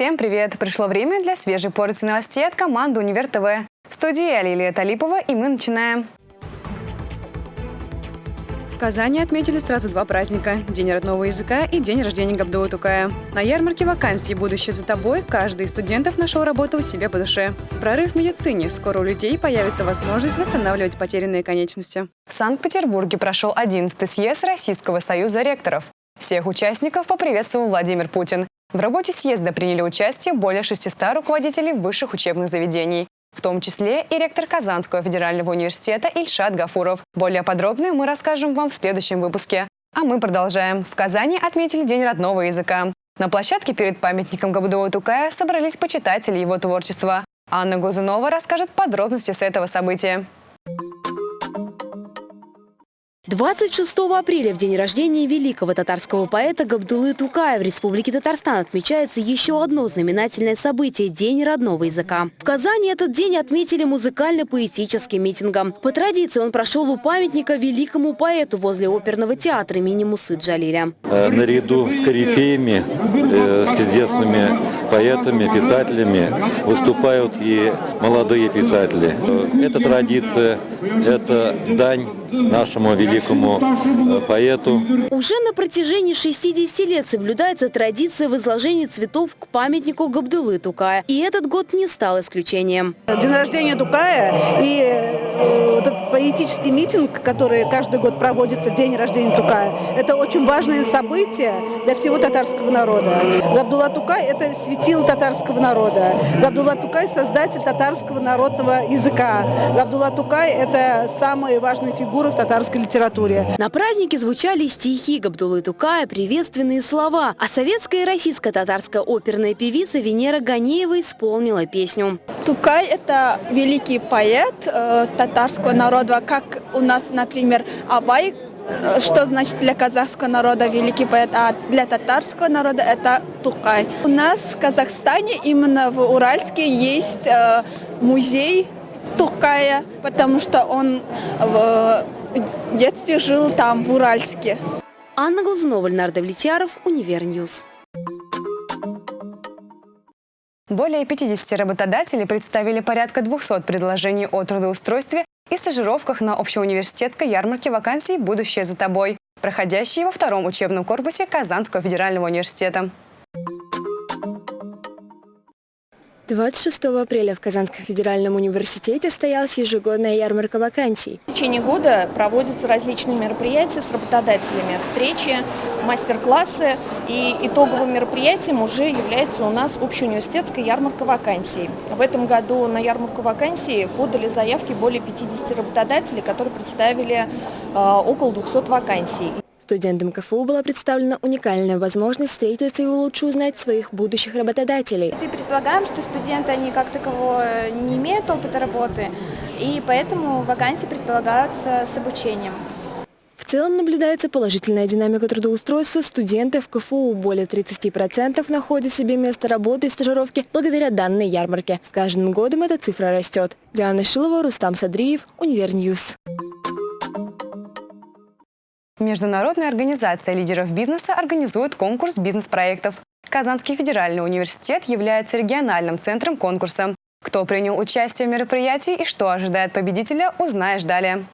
Всем привет! Пришло время для свежей порции новостей от команды «Универ ТВ». В студии я Талипова, и мы начинаем. В Казани отметили сразу два праздника – День родного языка и День рождения Габдулы Тукая. На ярмарке вакансий «Будущее за тобой» каждый из студентов нашел работу у себя по душе. Прорыв в медицине. Скоро у людей появится возможность восстанавливать потерянные конечности. В Санкт-Петербурге прошел 11-й съезд Российского союза ректоров. Всех участников поприветствовал Владимир Путин. В работе съезда приняли участие более 600 руководителей высших учебных заведений, в том числе и ректор Казанского федерального университета Ильшат Гафуров. Более подробно мы расскажем вам в следующем выпуске. А мы продолжаем. В Казани отметили День родного языка. На площадке перед памятником Габдуа Тукая собрались почитатели его творчества. Анна Глазунова расскажет подробности с этого события. 26 апреля, в день рождения великого татарского поэта Габдулы Тукая в Республике Татарстан отмечается еще одно знаменательное событие – День родного языка. В Казани этот день отметили музыкально-поэтическим митингом. По традиции он прошел у памятника великому поэту возле оперного театра имени Мусы Джалиля. Э, наряду с корифеями, э, с известными поэтами, писателями выступают и молодые писатели. Это традиция, это дань нашему великому э, поэту. Уже на протяжении 60 лет соблюдается традиция возложения цветов к памятнику Габдулы Тукая. И этот год не стал исключением. День рождения Тукая и э, этот поэтический митинг, который каждый год проводится в день рождения Тукая, это очень важное событие для всего татарского народа. Габдулла Тукай – это светило татарского народа. Габдулла Тукай – создатель татарского народного языка. Габдулла Тукай – это самая важная фигура фигуры в татарской литературе. На празднике звучали стихи Габдулы Тукая, приветственные слова. А советская и российская татарская оперная певица Венера Ганеева исполнила песню. Тукай – это великий поэт э, татарского народа, как у нас, например, Абай э, что значит для казахского народа великий поэт, а для татарского народа это Тукай. У нас в Казахстане, именно в Уральске, есть э, музей Тукая, потому что он в детстве жил там, в Уральске. Анна Глазунова, Леонардо Влетьяров, Универ News. Более 50 работодателей представили порядка 200 предложений о трудоустройстве и стажировках на общеуниверситетской ярмарке вакансий «Будущее за тобой», проходящей во втором учебном корпусе Казанского федерального университета. 26 апреля в Казанском федеральном университете состоялась ежегодная ярмарка вакансий. В течение года проводятся различные мероприятия с работодателями, встречи, мастер-классы. И итоговым мероприятием уже является у нас общеуниверситетская ярмарка вакансий. В этом году на ярмарку вакансий подали заявки более 50 работодателей, которые представили э, около 200 вакансий. Студентам КФУ была представлена уникальная возможность встретиться и лучше узнать своих будущих работодателей. И предполагаем, что студенты, они как такового не имеют опыта работы, и поэтому вакансии предполагаются с обучением. В целом наблюдается положительная динамика трудоустройства студентов КФУ. Более 30% находят себе место работы и стажировки благодаря данной ярмарке. С каждым годом эта цифра растет. Диана Шилова, Рустам Садриев, Универ News. Международная организация лидеров бизнеса организует конкурс бизнес-проектов. Казанский федеральный университет является региональным центром конкурса. Кто принял участие в мероприятии и что ожидает победителя, узнаешь далее.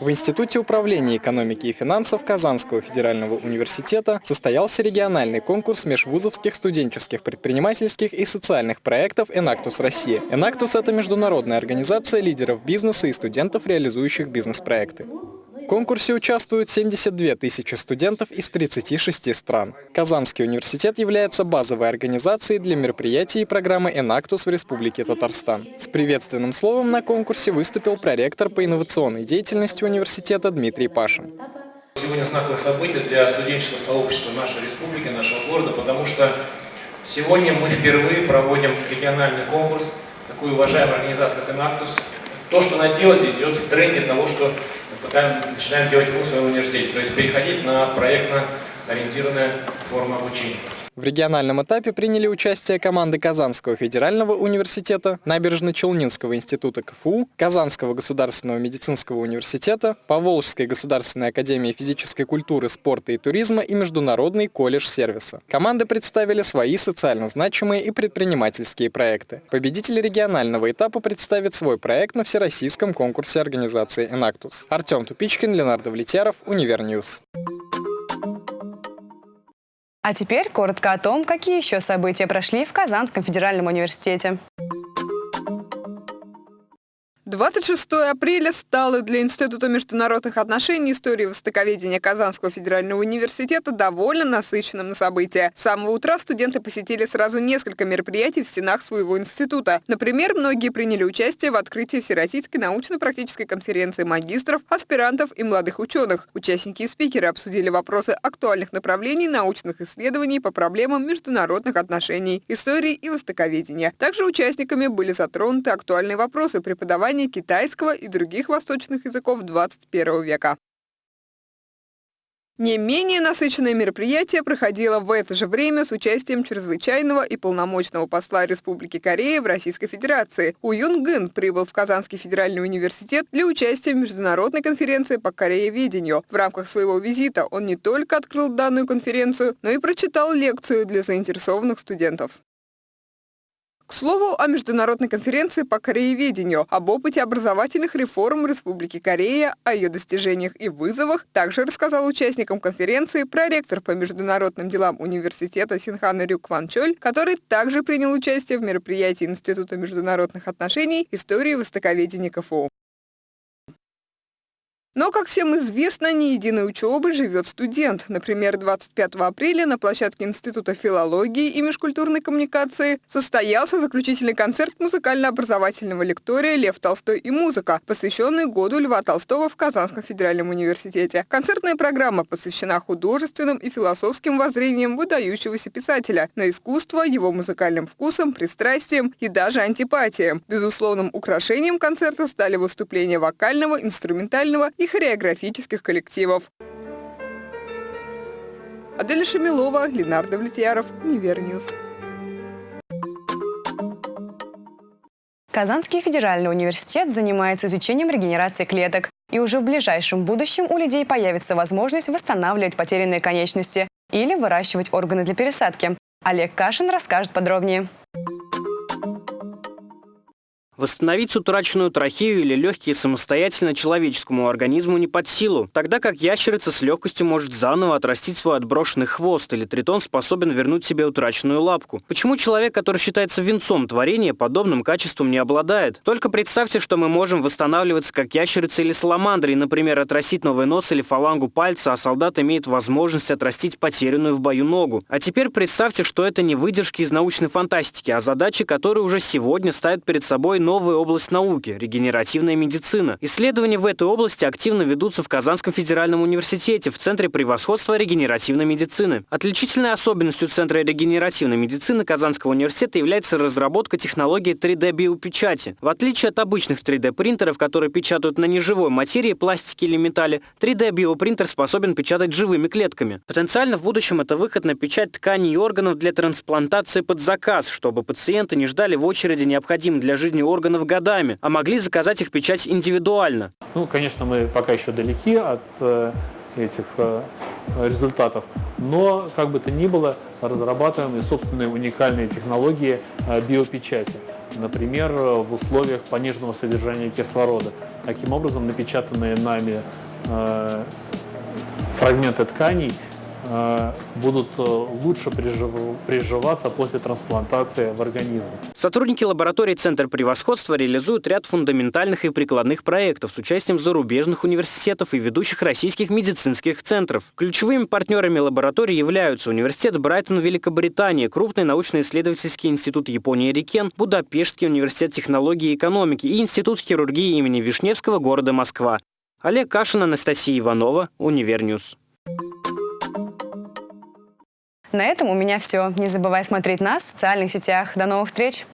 В Институте управления экономики и финансов Казанского федерального университета состоялся региональный конкурс межвузовских студенческих предпринимательских и социальных проектов «Энактус Россия». «Энактус» — это международная организация лидеров бизнеса и студентов, реализующих бизнес-проекты. Конкурсе участвуют 72 тысячи студентов из 36 стран. Казанский университет является базовой организацией для мероприятий и программы «Энактус» в Республике Татарстан. С приветственным словом на конкурсе выступил проректор по инновационной деятельности университета Дмитрий Пашин. Сегодня знаковое событие для студенческого сообщества нашей республики, нашего города, потому что сегодня мы впервые проводим региональный конкурс, такую уважаемую организацию, как «Энактус». То, что она делает, идет в тренде того, что пока начинаем делать в своем университете, то есть переходить на проектно ориентированная форма обучения. В региональном этапе приняли участие команды Казанского федерального университета, Набережно-Челнинского института КФУ, Казанского государственного медицинского университета, Поволжской государственной академии физической культуры, спорта и туризма и Международный колледж сервиса. Команды представили свои социально значимые и предпринимательские проекты. Победитель регионального этапа представит свой проект на всероссийском конкурсе организации «Enactus». Артем Тупичкин, Ленар Давлетьяров, Универ News. А теперь коротко о том, какие еще события прошли в Казанском федеральном университете. 26 апреля стало для Института международных отношений истории востоковедения Казанского федерального университета довольно насыщенным на события. С самого утра студенты посетили сразу несколько мероприятий в стенах своего института. Например, многие приняли участие в открытии Всероссийской научно-практической конференции магистров, аспирантов и молодых ученых. Участники и спикеры обсудили вопросы актуальных направлений научных исследований по проблемам международных отношений, истории и востоковедения. Также участниками были затронуты актуальные вопросы преподавания изучения китайского и других восточных языков 21 века. Не менее насыщенное мероприятие проходило в это же время с участием чрезвычайного и полномочного посла Республики Корея в Российской Федерации. У Юн Гын прибыл в Казанский федеральный университет для участия в международной конференции по корееведению. В рамках своего визита он не только открыл данную конференцию, но и прочитал лекцию для заинтересованных студентов. К слову о международной конференции по корееведению, об опыте образовательных реформ Республики Корея, о ее достижениях и вызовах, также рассказал участникам конференции проректор по международным делам университета Синхан Рюк Кван Чоль, который также принял участие в мероприятии Института международных отношений истории востоковедения КФУ. Но, как всем известно, не единой учебы живет студент. Например, 25 апреля на площадке Института филологии и межкультурной коммуникации состоялся заключительный концерт музыкально-образовательного лектория «Лев Толстой и музыка», посвященный году Льва Толстого в Казанском федеральном университете. Концертная программа посвящена художественным и философским воззрениям выдающегося писателя на искусство, его музыкальным вкусам, пристрастиям и даже антипатиям. Безусловным украшением концерта стали выступления вокального, инструментального и хореографических коллективов. Аделя Шамилова, Ленар Давлетьяров, Универ News. Казанский федеральный университет занимается изучением регенерации клеток. И уже в ближайшем будущем у людей появится возможность восстанавливать потерянные конечности или выращивать органы для пересадки. Олег Кашин расскажет подробнее. Восстановить утраченную трахею или легкие самостоятельно человеческому организму не под силу, тогда как ящерица с легкостью может заново отрастить свой отброшенный хвост, или тритон способен вернуть себе утраченную лапку. Почему человек, который считается венцом творения, подобным качеством не обладает? Только представьте, что мы можем восстанавливаться как ящерица или саламандра, и, например, отрастить новый нос или фалангу пальца, а солдат имеет возможность отрастить потерянную в бою ногу. А теперь представьте, что это не выдержки из научной фантастики, а задачи, которые уже сегодня ставят перед собой новая область науки – регенеративная медицина. Исследования в этой области активно ведутся в Казанском федеральном университете в Центре превосходства регенеративной медицины. Отличительной особенностью Центра регенеративной медицины Казанского университета является разработка технологии 3D-биопечати. В отличие от обычных 3D-принтеров, которые печатают на неживой материи, пластике или металле, 3D-биопринтер способен печатать живыми клетками. Потенциально в будущем это выход на печать тканей и органов для трансплантации под заказ, чтобы пациенты не ждали в очереди необходимых для жизни органов органов годами, а могли заказать их печать индивидуально. Ну, конечно, мы пока еще далеки от э, этих э, результатов, но, как бы то ни было, разрабатываем и собственные уникальные технологии э, биопечати. Например, в условиях пониженного содержания кислорода. Таким образом, напечатанные нами фрагменты тканей – будут э, лучше приживаться после трансплантации в организм. Сотрудники лаборатории Центр превосходства реализуют ряд фундаментальных и прикладных проектов с участием зарубежных университетов и ведущих российских медицинских центров. Ключевыми партнерами лаборатории являются Университет Брайтон Великобритании, крупный научно-исследовательский институт Японии Рикен, Будапештский университет технологии и экономики и Институт хирургии имени Вишневского города Москва. Олег Кашин, Анастасия Иванова, Универ News. На этом у меня все. Не забывай смотреть нас в социальных сетях. До новых встреч!